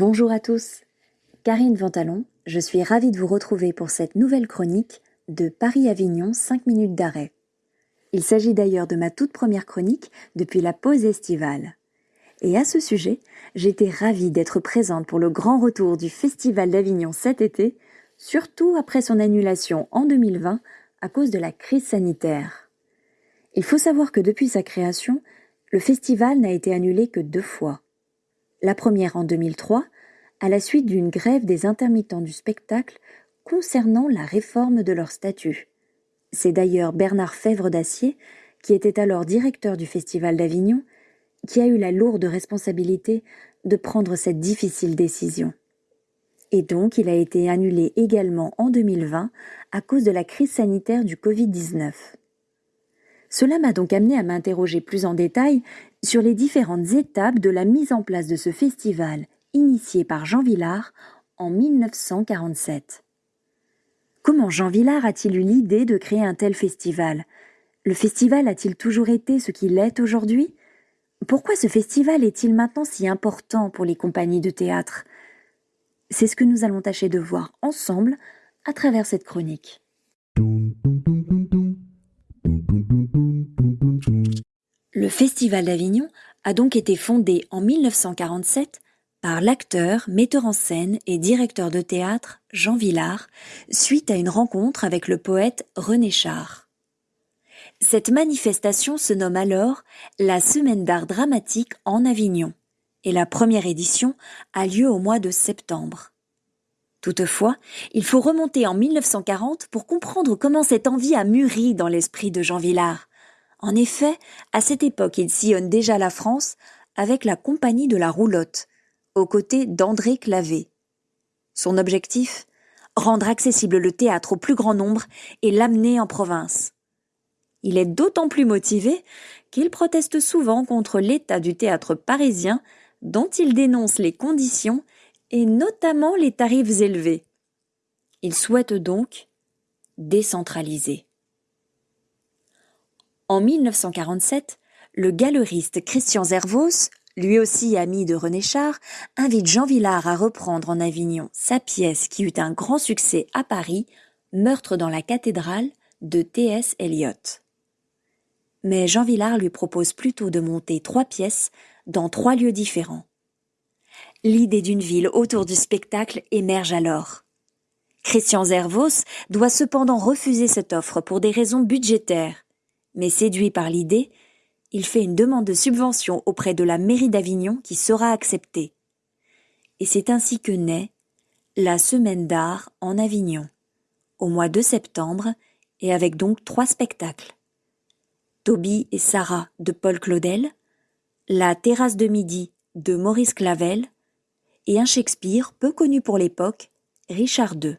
Bonjour à tous. Karine Ventalon, je suis ravie de vous retrouver pour cette nouvelle chronique de Paris-Avignon 5 minutes d'arrêt. Il s'agit d'ailleurs de ma toute première chronique depuis la pause estivale. Et à ce sujet, j'étais ravie d'être présente pour le grand retour du Festival d'Avignon cet été, surtout après son annulation en 2020 à cause de la crise sanitaire. Il faut savoir que depuis sa création, le festival n'a été annulé que deux fois. La première en 2003, à la suite d'une grève des intermittents du spectacle concernant la réforme de leur statut. C'est d'ailleurs Bernard Fèvre d'Acier, qui était alors directeur du Festival d'Avignon, qui a eu la lourde responsabilité de prendre cette difficile décision. Et donc il a été annulé également en 2020 à cause de la crise sanitaire du Covid-19. Cela m'a donc amené à m'interroger plus en détail sur les différentes étapes de la mise en place de ce festival initié par Jean Villard en 1947. Comment Jean Villard a-t-il eu l'idée de créer un tel festival? Le festival a-t-il toujours été ce qu'il est aujourd'hui? Pourquoi ce festival est-il maintenant si important pour les compagnies de théâtre? C'est ce que nous allons tâcher de voir ensemble à travers cette chronique. Le Festival d'Avignon a donc été fondé en 1947 par l'acteur, metteur en scène et directeur de théâtre Jean Villard suite à une rencontre avec le poète René Char. Cette manifestation se nomme alors la Semaine d'art dramatique en Avignon et la première édition a lieu au mois de septembre. Toutefois, il faut remonter en 1940 pour comprendre comment cette envie a mûri dans l'esprit de Jean Villard. En effet, à cette époque, il sillonne déjà la France avec la Compagnie de la Roulotte, aux côtés d'André Clavé. Son objectif? Rendre accessible le théâtre au plus grand nombre et l'amener en province. Il est d'autant plus motivé qu'il proteste souvent contre l'état du théâtre parisien dont il dénonce les conditions et notamment les tarifs élevés. Il souhaite donc décentraliser. En 1947, le galeriste Christian Zervos, lui aussi ami de René Char, invite Jean Villard à reprendre en Avignon sa pièce qui eut un grand succès à Paris, Meurtre dans la cathédrale de T.S. Eliot. Mais Jean Villard lui propose plutôt de monter trois pièces dans trois lieux différents. L'idée d'une ville autour du spectacle émerge alors. Christian Zervos doit cependant refuser cette offre pour des raisons budgétaires, mais séduit par l'idée, il fait une demande de subvention auprès de la mairie d'Avignon qui sera acceptée. Et c'est ainsi que naît la Semaine d'art en Avignon, au mois de septembre, et avec donc trois spectacles. Toby et Sarah de Paul Claudel, La terrasse de midi de Maurice Clavel, et un Shakespeare peu connu pour l'époque, Richard II.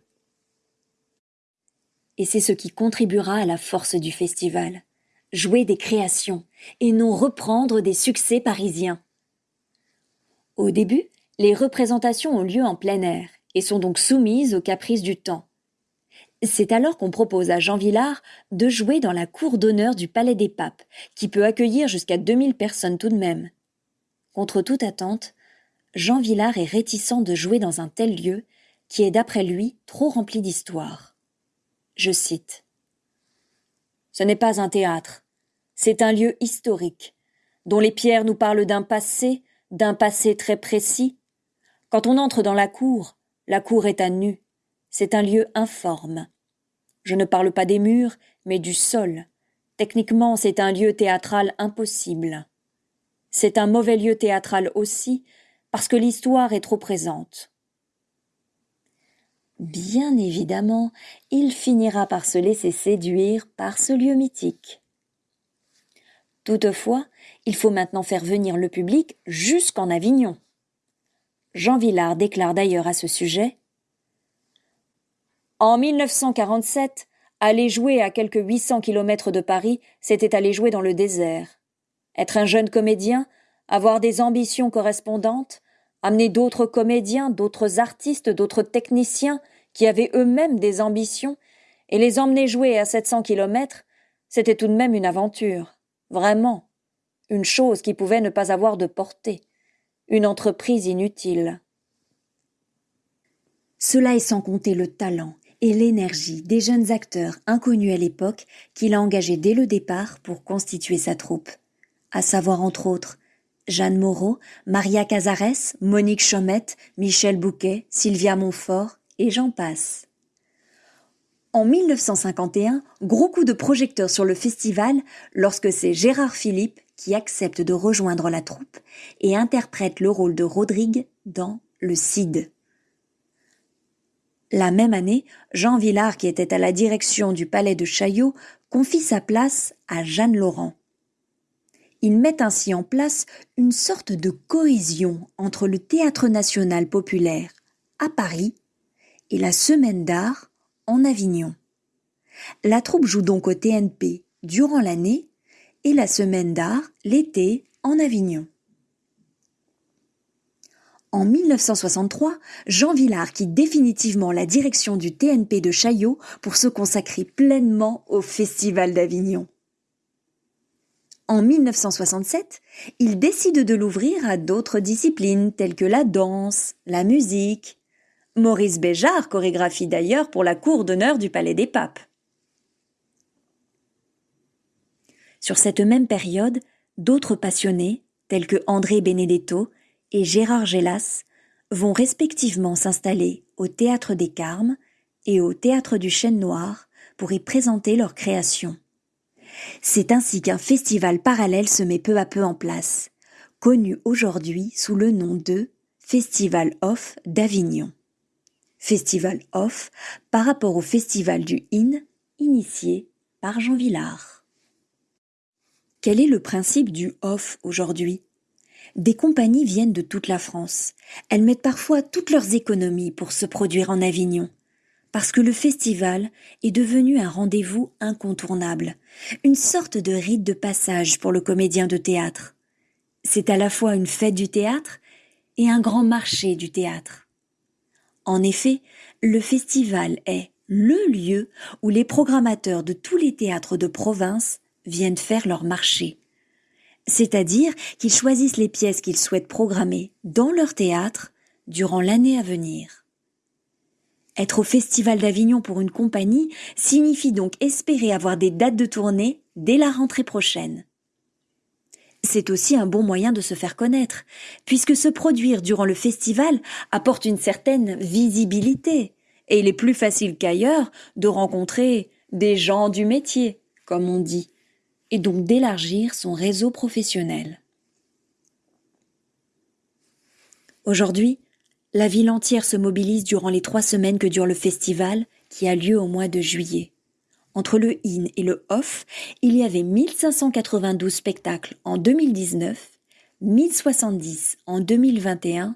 Et c'est ce qui contribuera à la force du festival jouer des créations et non reprendre des succès parisiens. Au début, les représentations ont lieu en plein air et sont donc soumises aux caprices du temps. C'est alors qu'on propose à Jean Villard de jouer dans la cour d'honneur du Palais des Papes, qui peut accueillir jusqu'à 2000 personnes tout de même. Contre toute attente, Jean Villard est réticent de jouer dans un tel lieu qui est d'après lui trop rempli d'histoire. Je cite ce n'est pas un théâtre, c'est un lieu historique, dont les pierres nous parlent d'un passé, d'un passé très précis. Quand on entre dans la cour, la cour est à nu, c'est un lieu informe. Je ne parle pas des murs, mais du sol. Techniquement, c'est un lieu théâtral impossible. C'est un mauvais lieu théâtral aussi, parce que l'histoire est trop présente. Bien évidemment, il finira par se laisser séduire par ce lieu mythique. Toutefois, il faut maintenant faire venir le public jusqu'en Avignon. Jean Villard déclare d'ailleurs à ce sujet En 1947, aller jouer à quelques 800 kilomètres de Paris, c'était aller jouer dans le désert. Être un jeune comédien, avoir des ambitions correspondantes, amener d'autres comédiens, d'autres artistes, d'autres techniciens qui avaient eux-mêmes des ambitions, et les emmener jouer à 700 kilomètres, c'était tout de même une aventure. Vraiment. Une chose qui pouvait ne pas avoir de portée. Une entreprise inutile. Cela est sans compter le talent et l'énergie des jeunes acteurs inconnus à l'époque qu'il a engagés dès le départ pour constituer sa troupe, à savoir entre autres Jeanne Moreau, Maria Cazares, Monique Chaumette, Michel Bouquet, Sylvia Montfort, et j'en passe. En 1951, gros coup de projecteur sur le festival lorsque c'est Gérard Philippe qui accepte de rejoindre la troupe et interprète le rôle de Rodrigue dans Le Cid. La même année, Jean Villard, qui était à la direction du palais de Chaillot, confie sa place à Jeanne Laurent. Il met ainsi en place une sorte de cohésion entre le théâtre national populaire à Paris et la semaine d'art en Avignon. La troupe joue donc au TNP durant l'année et la semaine d'art l'été en Avignon. En 1963, Jean Villard quitte définitivement la direction du TNP de Chaillot pour se consacrer pleinement au Festival d'Avignon. En 1967, il décide de l'ouvrir à d'autres disciplines telles que la danse, la musique. Maurice Béjart chorégraphie d'ailleurs pour la cour d'honneur du Palais des Papes. Sur cette même période, d'autres passionnés, tels que André Benedetto et Gérard Gélas, vont respectivement s'installer au Théâtre des Carmes et au Théâtre du Chêne Noir pour y présenter leurs créations. C'est ainsi qu'un festival parallèle se met peu à peu en place, connu aujourd'hui sous le nom de Festival Off d'Avignon. Festival Off par rapport au festival du IN initié par Jean Villard. Quel est le principe du off aujourd'hui? Des compagnies viennent de toute la France. Elles mettent parfois toutes leurs économies pour se produire en Avignon parce que le festival est devenu un rendez-vous incontournable, une sorte de rite de passage pour le comédien de théâtre. C'est à la fois une fête du théâtre et un grand marché du théâtre. En effet, le festival est le lieu où les programmateurs de tous les théâtres de province viennent faire leur marché. C'est-à-dire qu'ils choisissent les pièces qu'ils souhaitent programmer dans leur théâtre durant l'année à venir. Être au Festival d'Avignon pour une compagnie signifie donc espérer avoir des dates de tournée dès la rentrée prochaine. C'est aussi un bon moyen de se faire connaître, puisque se produire durant le festival apporte une certaine visibilité, et il est plus facile qu'ailleurs de rencontrer des gens du métier, comme on dit, et donc d'élargir son réseau professionnel. Aujourd'hui, la ville entière se mobilise durant les trois semaines que dure le festival, qui a lieu au mois de juillet. Entre le IN et le OFF, il y avait 1592 spectacles en 2019, 1070 en 2021,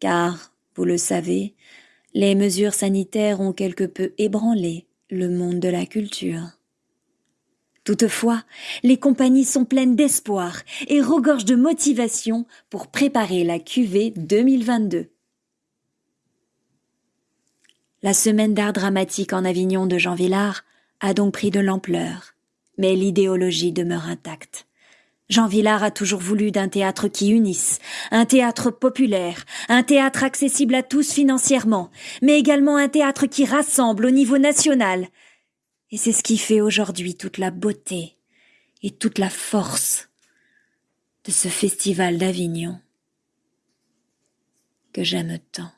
car, vous le savez, les mesures sanitaires ont quelque peu ébranlé le monde de la culture. Toutefois, les compagnies sont pleines d'espoir et regorgent de motivation pour préparer la QV 2022. La semaine d'art dramatique en Avignon de Jean Villard a donc pris de l'ampleur, mais l'idéologie demeure intacte. Jean Villard a toujours voulu d'un théâtre qui unisse, un théâtre populaire, un théâtre accessible à tous financièrement, mais également un théâtre qui rassemble au niveau national. Et c'est ce qui fait aujourd'hui toute la beauté et toute la force de ce festival d'Avignon que j'aime tant.